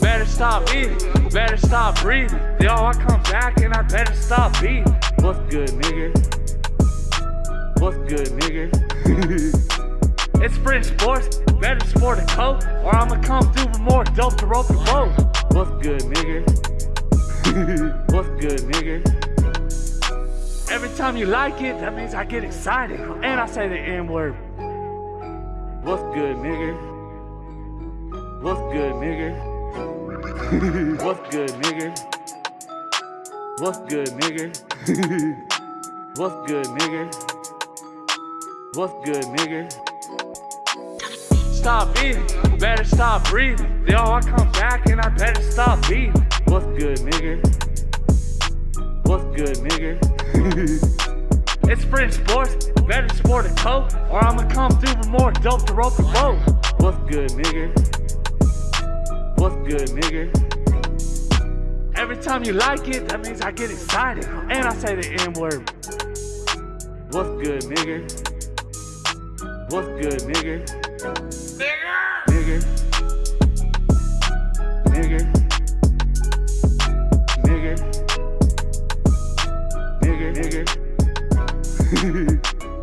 Better stop eating, better stop breathing. Yo, I come back and I better stop beating. What's good, nigga? What's good, nigga? it's Sprint Sports, better sport a coat, or I'ma come through with more dope to rope the boat. What's good, nigga? What's good, nigga? Every time you like it, that means I get excited. And I say the N word. What's good, nigga? What's good, nigga? What's good, nigga? What's good, nigga? What's good, nigga? What's good, nigga? Stop eating, better stop breathing. Yo, I come back and I better stop eating. What's good, nigga? What's good, nigga? it's Sprint Sports, better sport a coat, or I'ma come through with more dope to rope the boat. What's good, nigga? What's good, nigga? Every time you like it, that means I get excited. And I say the N word. What's good, nigga? What's good, nigga? Nigga. Nigga.